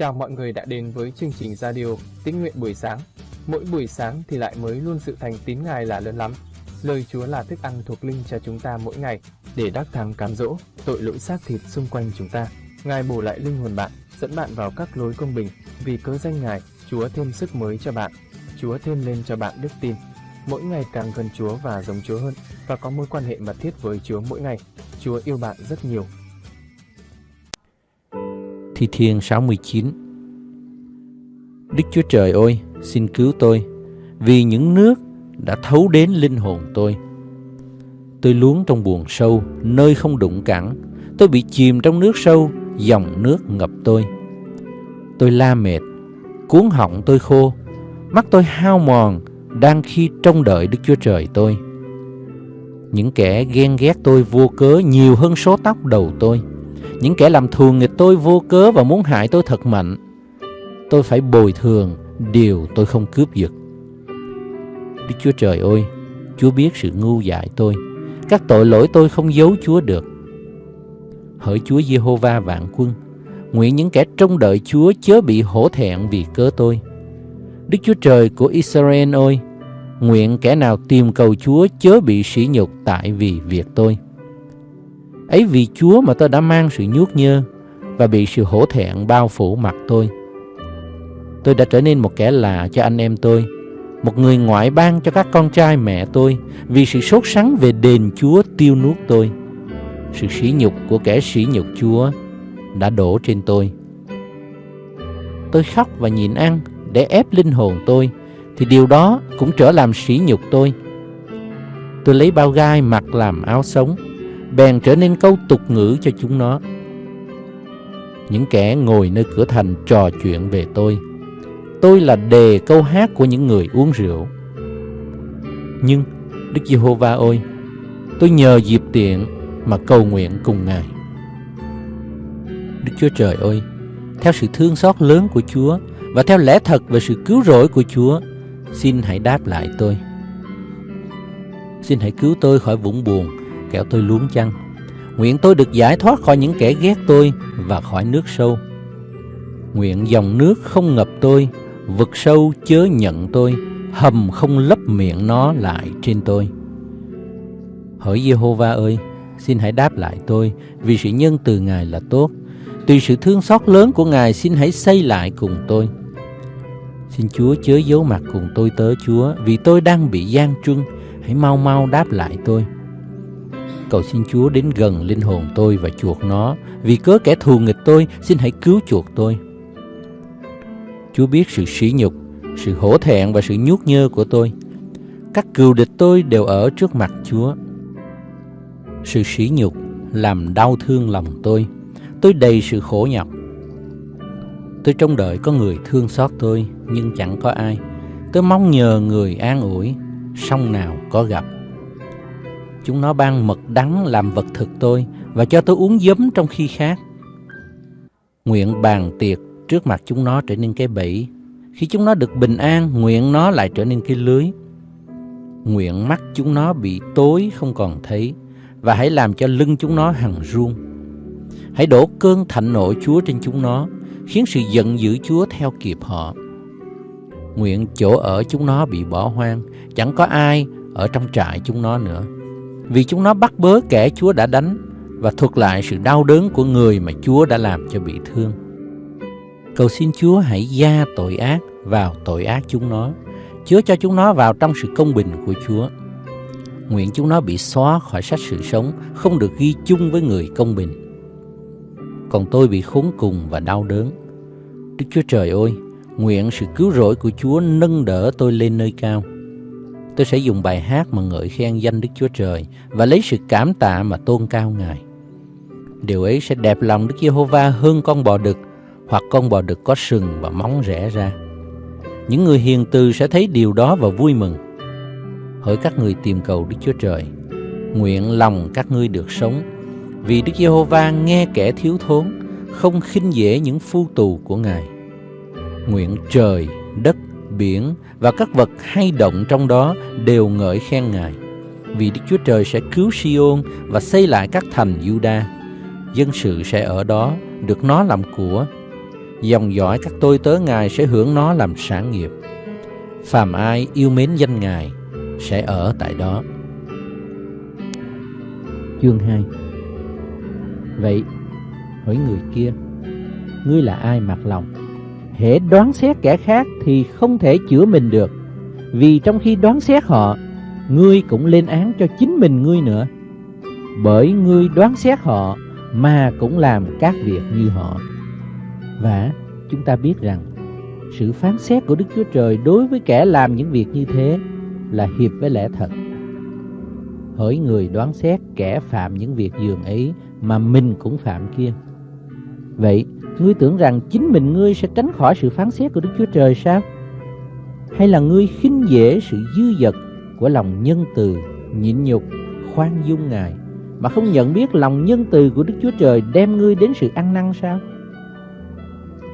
Chào mọi người đã đến với chương trình radio Tín nguyện buổi sáng. Mỗi buổi sáng thì lại mới luôn sự thành tín Ngài là lớn lắm. Lời Chúa là thức ăn thuộc linh cho chúng ta mỗi ngày để đắc thắng cám dỗ tội lỗi xác thịt xung quanh chúng ta. Ngài bổ lại linh hồn bạn, dẫn bạn vào các lối công bình. Vì cớ danh Ngài, Chúa thêm sức mới cho bạn. Chúa thêm lên cho bạn đức tin. Mỗi ngày càng gần Chúa và giống Chúa hơn và có mối quan hệ mật thiết với Chúa mỗi ngày. Chúa yêu bạn rất nhiều Thi Thiên 69 Đức Chúa Trời ơi, xin cứu tôi, vì những nước đã thấu đến linh hồn tôi. Tôi luống trong buồn sâu, nơi không đụng cẳng. Tôi bị chìm trong nước sâu, dòng nước ngập tôi. Tôi la mệt, cuốn họng tôi khô, mắt tôi hao mòn, đang khi trông đợi Đức Chúa Trời tôi. Những kẻ ghen ghét tôi vô cớ nhiều hơn số tóc đầu tôi. Những kẻ làm thường nghịch tôi vô cớ và muốn hại tôi thật mạnh. Tôi phải bồi thường điều tôi không cướp giật. Đức Chúa Trời ơi, Chúa biết sự ngu dại tôi. Các tội lỗi tôi không giấu Chúa được. Hỡi Chúa Giê-hô-va vạn quân, nguyện những kẻ trông đợi Chúa chớ bị hổ thẹn vì cớ tôi. Đức Chúa Trời của Israel ơi, nguyện kẻ nào tìm cầu Chúa chớ bị sỉ nhục tại vì việc tôi. Ấy vì Chúa mà tôi đã mang sự nhuốc nhơ và bị sự hổ thẹn bao phủ mặt tôi. Tôi đã trở nên một kẻ lạ cho anh em tôi, một người ngoại bang cho các con trai mẹ tôi vì sự sốt sắng về đền Chúa tiêu nuốt tôi. Sự sỉ nhục của kẻ sỉ nhục Chúa đã đổ trên tôi. Tôi khóc và nhịn ăn để ép linh hồn tôi thì điều đó cũng trở làm sỉ nhục tôi. Tôi lấy bao gai mặc làm áo sống bèn trở nên câu tục ngữ cho chúng nó. Những kẻ ngồi nơi cửa thành trò chuyện về tôi. Tôi là đề câu hát của những người uống rượu. Nhưng, Đức Giê-hô-va ơi, tôi nhờ dịp tiện mà cầu nguyện cùng Ngài. Đức Chúa Trời ơi, theo sự thương xót lớn của Chúa và theo lẽ thật về sự cứu rỗi của Chúa, xin hãy đáp lại tôi. Xin hãy cứu tôi khỏi vũng buồn kẻo tôi luống chăng. Nguyện tôi được giải thoát khỏi những kẻ ghét tôi và khỏi nước sâu. Nguyện dòng nước không ngập tôi, vực sâu chớ nhận tôi, hầm không lấp miệng nó lại trên tôi. Hỡi Jehovah ơi, xin hãy đáp lại tôi, vì sự nhân từ Ngài là tốt. Tùy sự thương xót lớn của Ngài, xin hãy xây lại cùng tôi. Xin Chúa chớ giấu mặt cùng tôi tớ Chúa, vì tôi đang bị gian truân, hãy mau mau đáp lại tôi. Cầu xin Chúa đến gần linh hồn tôi và chuộc nó, vì cớ kẻ thù nghịch tôi, xin hãy cứu chuộc tôi. Chúa biết sự sỉ nhục, sự hổ thẹn và sự nhuốc nhơ của tôi. Các cừu địch tôi đều ở trước mặt Chúa. Sự sỉ nhục làm đau thương lòng tôi. Tôi đầy sự khổ nhọc. Tôi trông đợi có người thương xót tôi, nhưng chẳng có ai. Tôi mong nhờ người an ủi, song nào có gặp. Chúng nó ban mật đắng làm vật thực tôi và cho tôi uống giấm trong khi khác. Nguyện bàn tiệc trước mặt chúng nó trở nên cái bẫy. Khi chúng nó được bình an, nguyện nó lại trở nên cái lưới. Nguyện mắt chúng nó bị tối không còn thấy và hãy làm cho lưng chúng nó hằng run. Hãy đổ cơn thạnh nộ Chúa trên chúng nó, khiến sự giận dữ Chúa theo kịp họ. Nguyện chỗ ở chúng nó bị bỏ hoang, chẳng có ai ở trong trại chúng nó nữa vì chúng nó bắt bớ kẻ Chúa đã đánh và thuật lại sự đau đớn của người mà Chúa đã làm cho bị thương. Cầu xin Chúa hãy gia tội ác vào tội ác chúng nó, chứa cho chúng nó vào trong sự công bình của Chúa. Nguyện chúng nó bị xóa khỏi sách sự sống, không được ghi chung với người công bình. Còn tôi bị khốn cùng và đau đớn. Đức Chúa Trời ơi, nguyện sự cứu rỗi của Chúa nâng đỡ tôi lên nơi cao. Tôi sẽ dùng bài hát mà ngợi khen danh Đức Chúa Trời và lấy sự cảm tạ mà tôn cao Ngài. Điều ấy sẽ đẹp lòng Đức Giê-hô-va hơn con bò đực hoặc con bò đực có sừng và móng rẽ ra. Những người hiền từ sẽ thấy điều đó và vui mừng. Hỡi các người tìm cầu Đức Chúa Trời, nguyện lòng các ngươi được sống, vì Đức Giê-hô-va nghe kẻ thiếu thốn, không khinh dễ những phu tù của Ngài. Nguyện trời, đất biển và các vật hay động trong đó đều ngợi khen Ngài. Vì Đức Chúa Trời sẽ cứu Siôn và xây lại các thành Juda. Dân sự sẽ ở đó, được nó làm của. dòng dõi các tôi tớ Ngài sẽ hưởng nó làm sản nghiệp. Phàm ai yêu mến danh Ngài sẽ ở tại đó. Chương 2 Vậy, hỏi người kia, ngươi là ai mặc lòng? Hễ đoán xét kẻ khác thì không thể chữa mình được, vì trong khi đoán xét họ, ngươi cũng lên án cho chính mình ngươi nữa. Bởi ngươi đoán xét họ mà cũng làm các việc như họ. Và chúng ta biết rằng sự phán xét của Đức Chúa Trời đối với kẻ làm những việc như thế là hiệp với lẽ thật. Hỡi người đoán xét kẻ phạm những việc dường ấy mà mình cũng phạm kia. Vậy, ngươi tưởng rằng chính mình ngươi sẽ tránh khỏi sự phán xét của Đức Chúa Trời sao? Hay là ngươi khinh dễ sự dư dật của lòng nhân từ, nhịn nhục, khoan dung Ngài mà không nhận biết lòng nhân từ của Đức Chúa Trời đem ngươi đến sự ăn năn sao?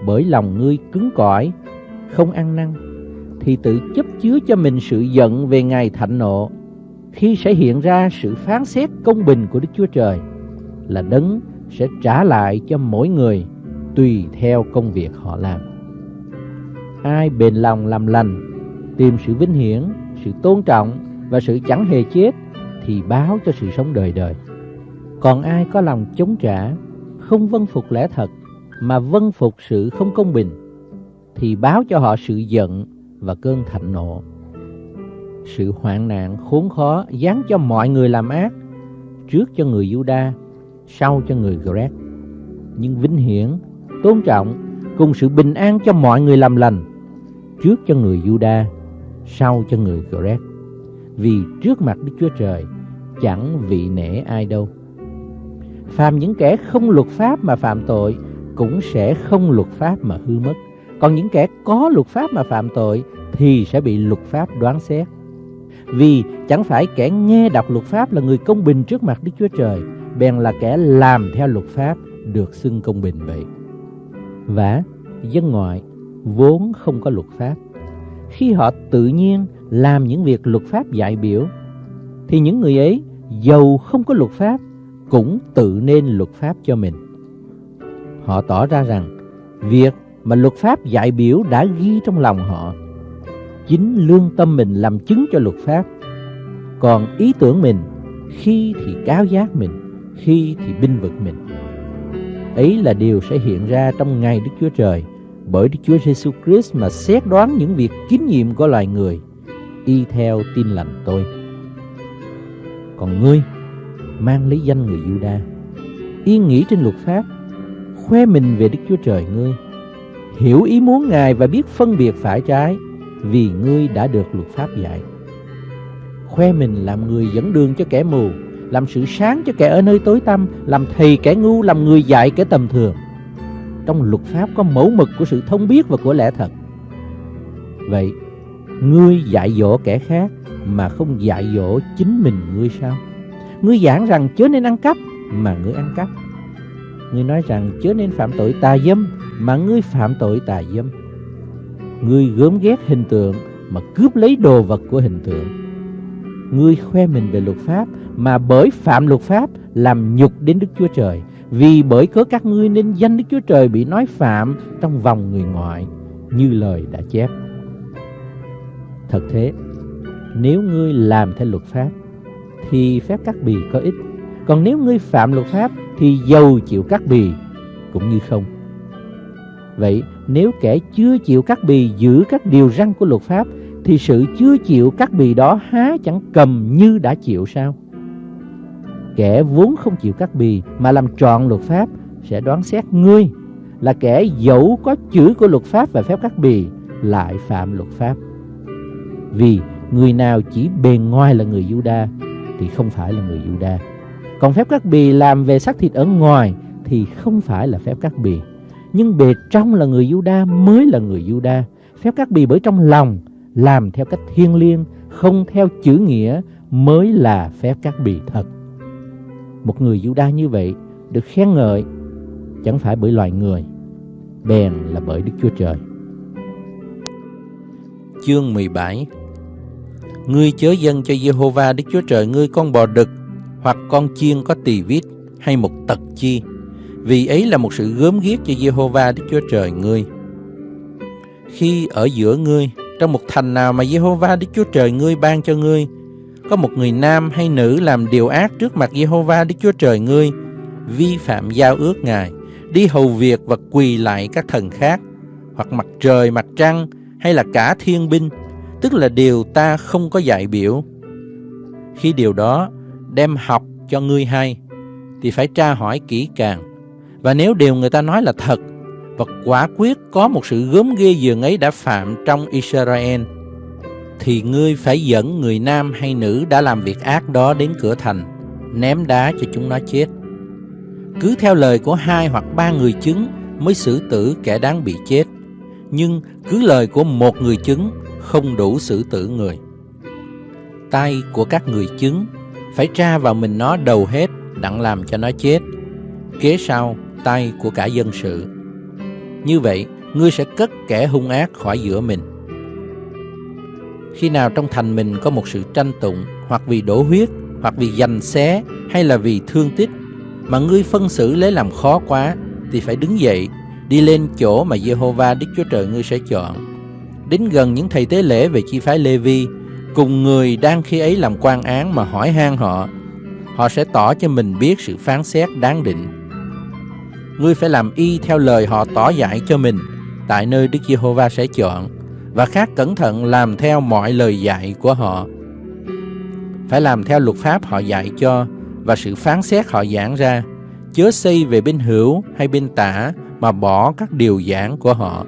Bởi lòng ngươi cứng cỏi, không ăn năn, thì tự chấp chứa cho mình sự giận về ngày thạnh nộ, khi sẽ hiện ra sự phán xét công bình của Đức Chúa Trời, là đấng sẽ trả lại cho mỗi người tùy theo công việc họ làm. Ai bền lòng làm lành, tìm sự vinh hiển, sự tôn trọng và sự chẳng hề chết thì báo cho sự sống đời đời. Còn ai có lòng chống trả, không vâng phục lẽ thật mà vâng phục sự không công bình thì báo cho họ sự giận và cơn thạnh nộ. Sự hoạn nạn khốn khó dán cho mọi người làm ác, trước cho người Juda, sau cho người Greg Nhưng vinh hiển, tôn trọng cùng sự bình an cho mọi người làm lành, trước cho người Juda, sau cho người Gret. Vì trước mặt Đức Chúa Trời chẳng vị nể ai đâu. Phàm những kẻ không luật pháp mà phạm tội cũng sẽ không luật pháp mà hư mất. Còn những kẻ có luật pháp mà phạm tội thì sẽ bị luật pháp đoán xét. Vì chẳng phải kẻ nghe đọc luật pháp là người công bình trước mặt Đức Chúa Trời, bèn là kẻ làm theo luật pháp được xưng công bình vậy. Và dân ngoại vốn không có luật pháp. Khi họ tự nhiên làm những việc luật pháp dạy biểu, thì những người ấy giàu không có luật pháp cũng tự nên luật pháp cho mình. Họ tỏ ra rằng việc mà luật pháp dạy biểu đã ghi trong lòng họ. Chính lương tâm mình làm chứng cho luật pháp. Còn ý tưởng mình khi thì cáo giác mình, khi thì binh vực mình. Ấy là điều sẽ hiện ra trong ngày Đức Chúa Trời bởi Đức Chúa Giêsu Christ mà xét đoán những việc kín nhiệm của loài người y theo tin lành tôi. Còn ngươi mang lấy danh người Juda, yên nghĩ trên luật pháp, khoe mình về Đức Chúa Trời ngươi, hiểu ý muốn Ngài và biết phân biệt phải trái, vì ngươi đã được luật pháp dạy. Khoe mình làm người dẫn đường cho kẻ mù, làm sự sáng cho kẻ ở nơi tối tăm, làm thầy kẻ ngu, làm người dạy kẻ tầm thường. Trong luật pháp có mẫu mực của sự thông biết và của lẽ thật. Vậy, ngươi dạy dỗ kẻ khác mà không dạy dỗ chính mình ngươi sao? Ngươi giảng rằng chớ nên ăn cắp mà ngươi ăn cắp. Ngươi nói rằng chớ nên phạm tội tà dâm mà ngươi phạm tội tà dâm. Ngươi gớm ghét hình tượng mà cướp lấy đồ vật của hình tượng. Ngươi khoe mình về luật pháp mà bởi phạm luật pháp làm nhục đến Đức Chúa Trời. Vì bởi cớ các ngươi nên danh Đức Chúa Trời bị nói phạm trong vòng người ngoại như lời đã chép. Thật thế, nếu ngươi làm theo luật pháp thì phép cắt bì có ích. Còn nếu ngươi phạm luật pháp thì dầu chịu cắt bì cũng như không. Vậy nếu kẻ chưa chịu cắt bì giữ các điều răn của luật pháp thì sự chưa chịu cắt bì đó há chẳng cầm như đã chịu sao? Kẻ vốn không chịu cắt bì mà làm trọn luật pháp sẽ đoán xét ngươi là kẻ dẫu có chữ của luật pháp và phép cắt bì lại phạm luật pháp. Vì người nào chỉ bề ngoài là người Giuđa thì không phải là người Giuđa. Còn phép cắt bì làm về xác thịt ở ngoài thì không phải là phép cắt bì. Nhưng bề trong là người Giuđa mới là người Giuđa. Phép cắt bì bởi trong lòng làm theo cách thiêng liêng, không theo chữ nghĩa mới là phép cắt bì thật. Một người Juda như vậy được khen ngợi chẳng phải bởi loài người, bèn là bởi Đức Chúa Trời. Chương 17 Ngươi chớ dâng cho Jehovah Đức Chúa Trời ngươi con bò đực hoặc con chiên có tỳ vít hay một tật chi vì ấy là một sự gớm ghiếc cho Jehovah Đức Chúa Trời ngươi. Khi ở giữa ngươi, trong một thành nào mà Jehovah Đức Chúa Trời ngươi ban cho ngươi, có một người nam hay nữ làm điều ác trước mặt Jehovah Đức Chúa Trời ngươi, vi phạm giao ước Ngài, đi hầu việc và quỳ lại các thần khác, hoặc mặt trời, mặt trăng, hay là cả thiên binh, tức là điều ta không có dạy biểu. Khi điều đó đem học cho ngươi hay, thì phải tra hỏi kỹ càng. Và nếu điều người ta nói là thật, và quả quyết có một sự gớm ghê dường ấy đã phạm trong Israel, thì ngươi phải dẫn người nam hay nữ đã làm việc ác đó đến cửa thành, ném đá cho chúng nó chết. Cứ theo lời của hai hoặc ba người chứng mới xử tử kẻ đáng bị chết, nhưng cứ lời của một người chứng không đủ xử tử người. Tay của các người chứng phải tra vào mình nó đầu hết đặng làm cho nó chết. Kế sau, tay của cả dân sự. Như vậy, ngươi sẽ cất kẻ hung ác khỏi giữa mình. Khi nào trong thành mình có một sự tranh tụng, hoặc vì đổ huyết, hoặc vì giành xé, hay là vì thương tích, mà ngươi phân xử lấy làm khó quá, thì phải đứng dậy, đi lên chỗ mà Jehovah Đức Chúa Trời ngươi sẽ chọn. Đến gần những thầy tế lễ về chi phái Lê-vi, cùng người đang khi ấy làm quan án mà hỏi han họ, họ sẽ tỏ cho mình biết sự phán xét đáng định. Ngươi phải làm y theo lời họ tỏ dạy cho mình, tại nơi Đức Giê-hô-va sẽ chọn, và khác cẩn thận làm theo mọi lời dạy của họ. Phải làm theo luật pháp họ dạy cho và sự phán xét họ giảng ra, chớ xây về bên hữu hay bên tả mà bỏ các điều giảng của họ.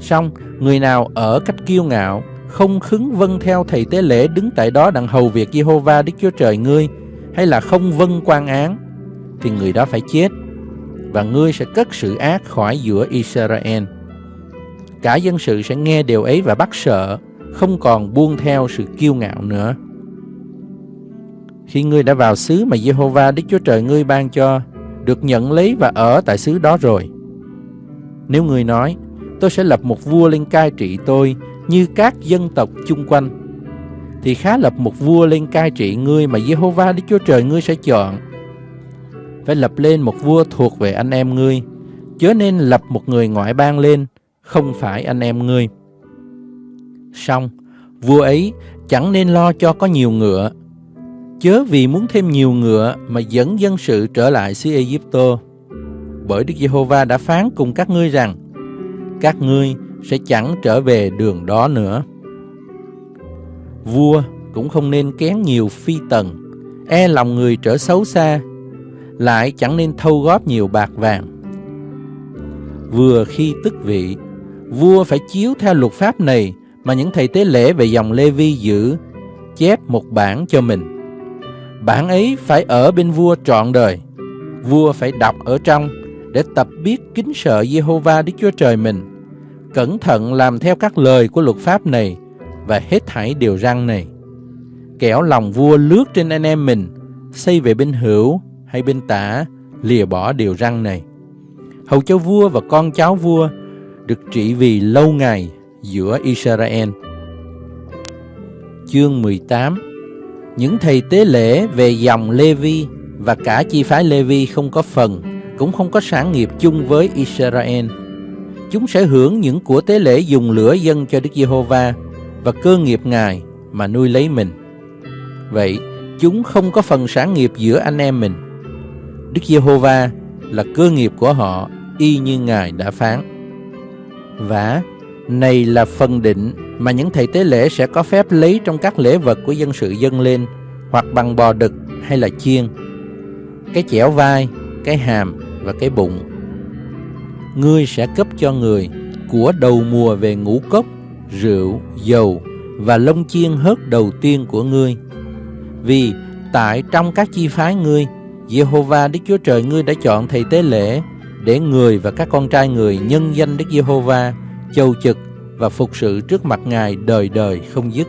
Xong, người nào ở cách kiêu ngạo, không khứng vâng theo thầy tế lễ đứng tại đó đặng hầu việc Giê-hô-va Đức Chúa Trời ngươi, hay là không vâng quan án, thì người đó phải chết, và ngươi sẽ cất sự ác khỏi giữa Israel. Cả dân sự sẽ nghe điều ấy và bắt sợ, không còn buông theo sự kiêu ngạo nữa. Khi ngươi đã vào xứ mà Jehovah Đức Chúa Trời ngươi ban cho, được nhận lấy và ở tại xứ đó rồi. Nếu ngươi nói, tôi sẽ lập một vua lên cai trị tôi như các dân tộc chung quanh, thì khá lập một vua lên cai trị ngươi mà Jehovah Đức Chúa Trời ngươi sẽ chọn. Phải lập lên một vua thuộc về anh em ngươi, chớ nên lập một người ngoại bang lên, không phải anh em ngươi. Xong, vua ấy chẳng nên lo cho có nhiều ngựa, chớ vì muốn thêm nhiều ngựa mà dẫn dân sự trở lại xứ Egypto. Bởi Đức Giê-hô-va đã phán cùng các ngươi rằng, các ngươi sẽ chẳng trở về đường đó nữa. Vua cũng không nên kén nhiều phi tần, e lòng người trở xấu xa, lại chẳng nên thâu góp nhiều bạc vàng. Vừa khi tức vị, vua phải chiếu theo luật pháp này mà những thầy tế lễ về dòng Lê Vi giữ, chép một bản cho mình. Bản ấy phải ở bên vua trọn đời. Vua phải đọc ở trong để tập biết kính sợ Jehovah Đức Chúa Trời mình, cẩn thận làm theo các lời của luật pháp này và hết thảy điều răn này. Kẻo lòng vua lướt trên anh em mình, xây về bên hữu hay bên tả, lìa bỏ điều răn này. Hầu cho vua và con cháu vua được trị vì lâu ngày giữa Israel. Chương 18 Những thầy tế lễ về dòng Lê-vi và cả chi phái Lê-vi không có phần, cũng không có sản nghiệp chung với Israel. Chúng sẽ hưởng những của tế lễ dùng lửa dân cho Đức Giê-hô-va và cơ nghiệp Ngài mà nuôi lấy mình. Vậy, chúng không có phần sản nghiệp giữa anh em mình. Đức Giê-hô-va là cơ nghiệp của họ y như Ngài đã phán. Và này là phần định mà những thầy tế lễ sẽ có phép lấy trong các lễ vật của dân sự dâng lên, hoặc bằng bò đực hay là chiên. Cái chẻo vai, cái hàm và cái bụng. Ngươi sẽ cấp cho người của đầu mùa về ngũ cốc, rượu, dầu và lông chiên hớt đầu tiên của ngươi. Vì tại trong các chi phái ngươi, Giê-hô-va Đức Chúa Trời ngươi đã chọn thầy tế lễ để người và các con trai người nhân danh Đức Giê-hô-va châu trực và phục sự trước mặt Ngài đời đời không dứt.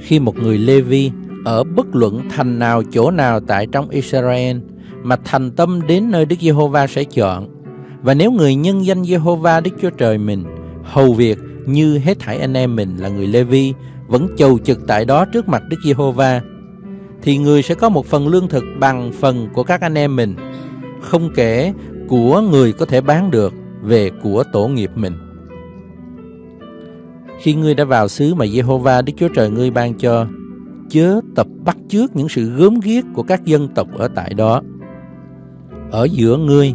Khi một người Lê-vi ở bất luận thành nào chỗ nào tại trong Israel mà thành tâm đến nơi Đức Giê-hô-va sẽ chọn, và nếu người nhân danh Giê-hô-va Đức Chúa Trời mình hầu việc như hết thảy anh em mình là người Lê-vi vẫn chầu trực tại đó trước mặt Đức Giê-hô-va, thì người sẽ có một phần lương thực bằng phần của các anh em mình không kể của người có thể bán được về của tổ nghiệp mình. Khi ngươi đã vào xứ mà Jehovah Đức Chúa Trời ngươi ban cho, chớ tập bắt chước những sự gớm ghiếc của các dân tộc ở tại đó. Ở giữa ngươi,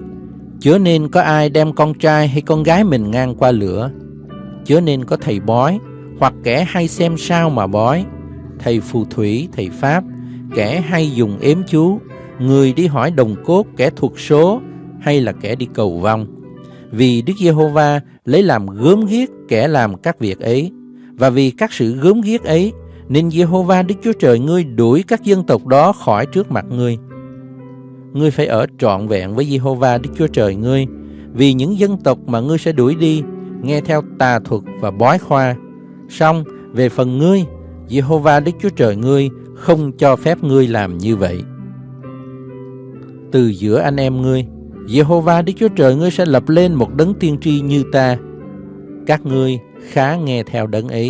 chớ nên có ai đem con trai hay con gái mình ngang qua lửa, chớ nên có thầy bói hoặc kẻ hay xem sao mà bói, thầy phù thủy, thầy pháp, kẻ hay dùng ếm chú, người đi hỏi đồng cốt, kẻ thuộc số hay là kẻ đi cầu vong. Vì Đức Giê-hô-va lấy làm gớm ghiếc kẻ làm các việc ấy, và vì các sự gớm ghiếc ấy, nên Giê-hô-va Đức Chúa Trời ngươi đuổi các dân tộc đó khỏi trước mặt ngươi. Ngươi phải ở trọn vẹn với Giê-hô-va Đức Chúa Trời ngươi, vì những dân tộc mà ngươi sẽ đuổi đi, nghe theo tà thuật và bói khoa. Xong, về phần ngươi, Giê-hô-va Đức Chúa Trời ngươi không cho phép ngươi làm như vậy. Từ giữa anh em ngươi, Giê-hô-va Đức Chúa Trời ngươi sẽ lập lên một đấng tiên tri như ta. Các ngươi khá nghe theo đấng ấy.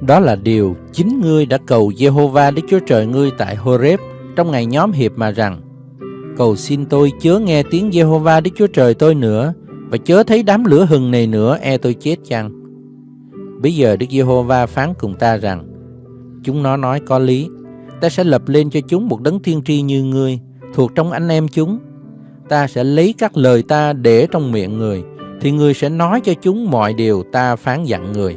Đó là điều chính ngươi đã cầu Giê-hô-va Đức Chúa Trời ngươi tại Horeb trong ngày nhóm hiệp mà rằng Cầu xin tôi chớ nghe tiếng Giê-hô-va Đức Chúa Trời tôi nữa và chớ thấy đám lửa hừng này nữa e tôi chết chăng. Bây giờ Đức Giê-hô-va phán cùng ta rằng Chúng nó nói có lý. Ta sẽ lập lên cho chúng một đấng thiên tri như ngươi Thuộc trong anh em chúng. Ta sẽ lấy các lời ta để trong miệng người Thì người sẽ nói cho chúng mọi điều ta phán dặn người.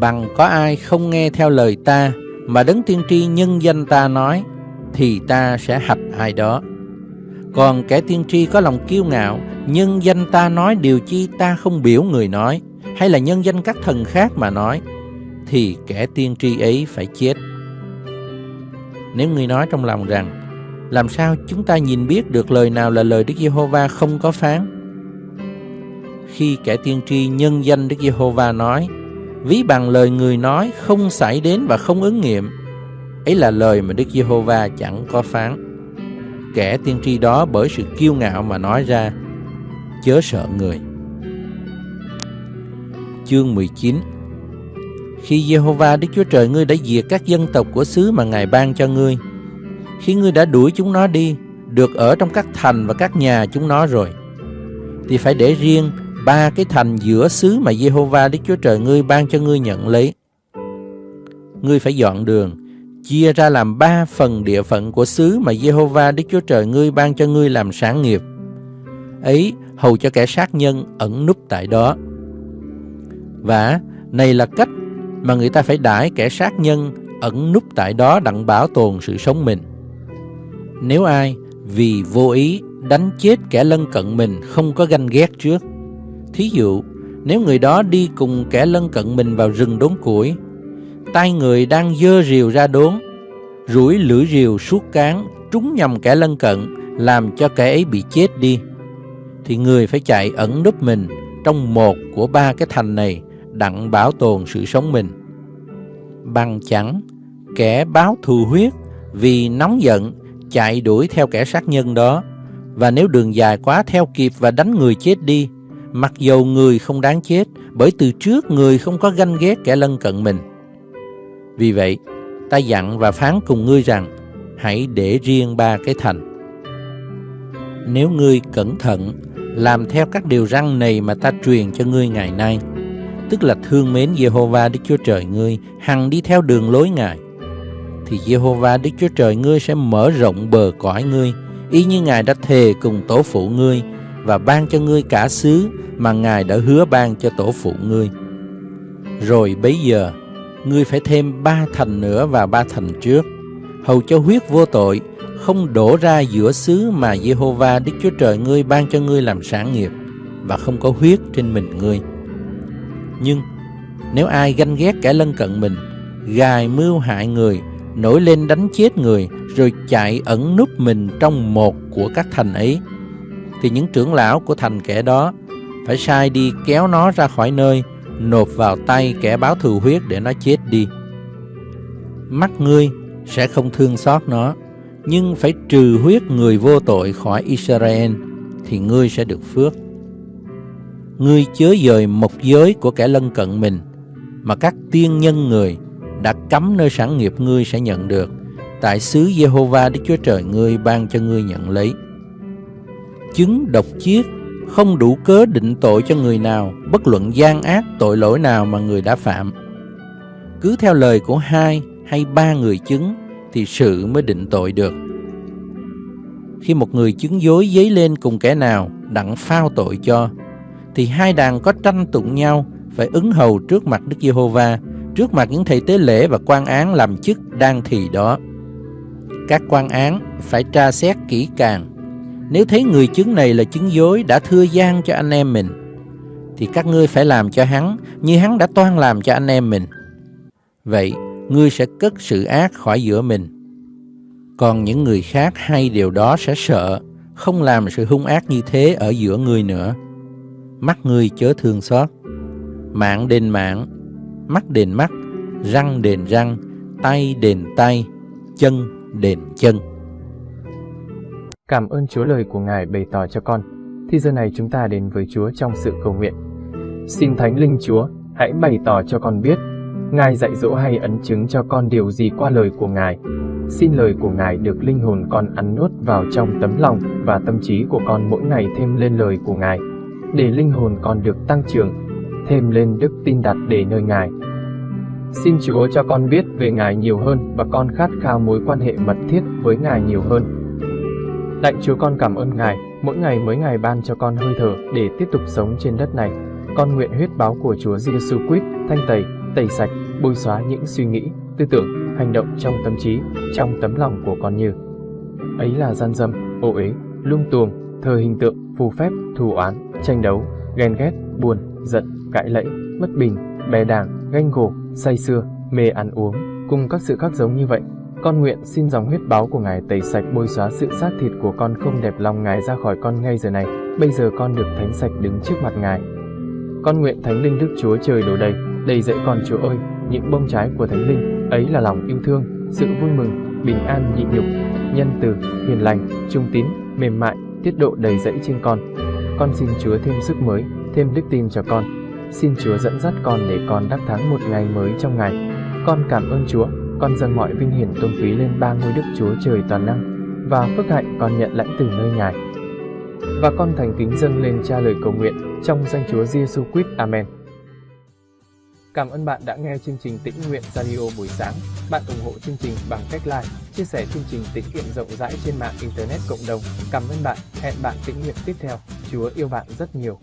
Bằng có ai không nghe theo lời ta Mà đấng tiên tri nhân danh ta nói Thì ta sẽ hạch ai đó. Còn kẻ tiên tri có lòng kiêu ngạo Nhân danh ta nói điều chi ta không biểu người nói hay là nhân danh các thần khác mà nói, thì kẻ tiên tri ấy phải chết. Nếu người nói trong lòng rằng, làm sao chúng ta nhìn biết được lời nào là lời Đức Giê-hô-va không có phán? Khi kẻ tiên tri nhân danh Đức Giê-hô-va nói, ví bằng lời người nói không xảy đến và không ứng nghiệm, ấy là lời mà Đức Giê-hô-va chẳng có phán. Kẻ tiên tri đó bởi sự kiêu ngạo mà nói ra, chớ sợ người chương 19 khi Jehovah Đức Chúa Trời ngươi đã diệt các dân tộc của xứ mà Ngài ban cho ngươi, Khi ngươi đã đuổi chúng nó đi, Được ở trong các thành và các nhà chúng nó rồi, Thì phải để riêng ba cái thành giữa xứ mà Jehovah Đức Chúa Trời ngươi ban cho ngươi nhận lấy. Ngươi phải dọn đường, Chia ra làm ba phần địa phận của xứ mà Jehovah Đức Chúa Trời ngươi ban cho ngươi làm sản nghiệp. Ấy hầu cho kẻ sát nhân ẩn núp tại đó. Và này là cách mà người ta phải đãi kẻ sát nhân ẩn núp tại đó đặng bảo tồn sự sống mình. Nếu ai vì vô ý đánh chết kẻ lân cận mình không có ganh ghét trước, thí dụ nếu người đó đi cùng kẻ lân cận mình vào rừng đốn củi, tay người đang dơ rìu ra đốn, rủi lưỡi rìu suốt cán trúng nhầm kẻ lân cận làm cho kẻ ấy bị chết đi, thì người phải chạy ẩn núp mình trong một của ba cái thành này đặng bảo tồn sự sống mình. Bằng chẳng, kẻ báo thù huyết vì nóng giận chạy đuổi theo kẻ sát nhân đó, và nếu đường dài quá theo kịp và đánh người chết đi, mặc dầu người không đáng chết, bởi từ trước người không có ganh ghét kẻ lân cận mình. Vì vậy, ta dặn và phán cùng ngươi rằng, hãy để riêng ba cái thành. Nếu ngươi cẩn thận, làm theo các điều răn này mà ta truyền cho ngươi ngày nay, tức là thương mến Jehovah Đức Chúa Trời ngươi, hằng đi theo đường lối Ngài, thì Jehovah Đức Chúa Trời ngươi sẽ mở rộng bờ cõi ngươi, y như Ngài đã thề cùng tổ phụ ngươi và ban cho ngươi cả xứ mà Ngài đã hứa ban cho tổ phụ ngươi. Rồi bấy giờ, ngươi phải thêm ba thành nữa và ba thành trước, hầu cho huyết vô tội không đổ ra giữa xứ mà Jehovah Đức Chúa Trời ngươi ban cho ngươi làm sản nghiệp và không có huyết trên mình ngươi. Nhưng nếu ai ganh ghét kẻ lân cận mình, gài mưu hại người, nổi lên đánh chết người, rồi chạy ẩn núp mình trong một của các thành ấy, thì những trưởng lão của thành kẻ đó phải sai đi kéo nó ra khỏi nơi, nộp vào tay kẻ báo thù huyết để nó chết đi. Mắt ngươi sẽ không thương xót nó, nhưng phải trừ huyết người vô tội khỏi Israel, thì ngươi sẽ được phước ngươi chớ dời một giới của kẻ lân cận mình, mà các tiên nhân người đã cấm nơi sản nghiệp ngươi sẽ nhận được, tại xứ Jehovah Đức Chúa Trời ngươi ban cho ngươi nhận lấy. chứng độc chiết, không đủ cớ định tội cho người nào, bất luận gian ác tội lỗi nào mà người đã phạm. Cứ theo lời của hai hay ba người chứng thì sự mới định tội được. Khi một người chứng dối dấy lên cùng kẻ nào đặng phao tội cho, thì hai đàn có tranh tụng nhau phải ứng hầu trước mặt Đức Giê-hô-va, trước mặt những thầy tế lễ và quan án làm chức đang thì đó. Các quan án phải tra xét kỹ càng. Nếu thấy người chứng này là chứng dối đã thưa gian cho anh em mình, thì các ngươi phải làm cho hắn như hắn đã toan làm cho anh em mình. Vậy, ngươi sẽ cất sự ác khỏi giữa mình. Còn những người khác hay điều đó sẽ sợ, không làm sự hung ác như thế ở giữa ngươi nữa. Mắt ngươi chớ thương xót. Mạng đền mạng, mắt đền mắt, răng đền răng, tay đền tay, chân đền chân. Cảm ơn Chúa lời của Ngài bày tỏ cho con. Thì giờ này chúng ta đến với Chúa trong sự cầu nguyện. Xin Thánh Linh Chúa, hãy bày tỏ cho con biết Ngài dạy dỗ hay ấn chứng cho con điều gì qua lời của Ngài. Xin lời của Ngài được linh hồn con ăn nuốt vào trong tấm lòng và tâm trí của con mỗi ngày thêm lên lời của Ngài, để linh hồn con được tăng trưởng, thêm lên đức tin đặt để nơi Ngài. Xin Chúa cho con biết về Ngài nhiều hơn và con khát khao mối quan hệ mật thiết với Ngài nhiều hơn. Lạy Chúa con cảm ơn Ngài, mỗi ngày mới Ngài ban cho con hơi thở để tiếp tục sống trên đất này. Con nguyện huyết báo của Chúa Giêsu Christ thanh tẩy, tẩy sạch, bôi xóa những suy nghĩ, tư tưởng, hành động trong tâm trí, trong tấm lòng của con như ấy là gian dâm, ô uế, lung tuồng, thờ hình tượng, phù phép, thù oán, tranh đấu, ghen ghét, buồn, giận, cãi lẫy, bất bình, bè đảng, ganh gổ, say xưa, mê ăn uống, cùng các sự khác giống như vậy. Con nguyện xin dòng huyết báo của Ngài tẩy sạch bôi xóa sự xác thịt của con không đẹp lòng Ngài ra khỏi con ngay giờ này. Bây giờ con được thánh sạch đứng trước mặt Ngài. Con nguyện Thánh Linh Đức Chúa Trời đổ đầy, đầy dẫy con Chúa ơi, những bông trái của Thánh Linh, ấy là lòng yêu thương, sự vui mừng, bình an nhịn nhục, nhân từ, hiền lành, trung tín, mềm mại, tiết độ đầy dẫy trên con. Con xin Chúa thêm sức mới, thêm đức tin cho con. Xin Chúa dẫn dắt con để con đắc thắng một ngày mới trong ngày. Con cảm ơn Chúa, con dâng mọi vinh hiển tôn quý lên ba ngôi Đức Chúa Trời toàn năng, và phước hạnh con nhận lãnh từ nơi Ngài. Và con thành kính dâng lên cha lời cầu nguyện trong danh Chúa Giêsu Christ. Amen. Cảm ơn bạn đã nghe chương trình Tĩnh Nguyện Radio buổi sáng. Bạn ủng hộ chương trình bằng cách like, chia sẻ chương trình tĩnh nguyện rộng rãi trên mạng Internet cộng đồng. Cảm ơn bạn. Hẹn bạn tĩnh nguyện tiếp theo. Chúa yêu bạn rất nhiều.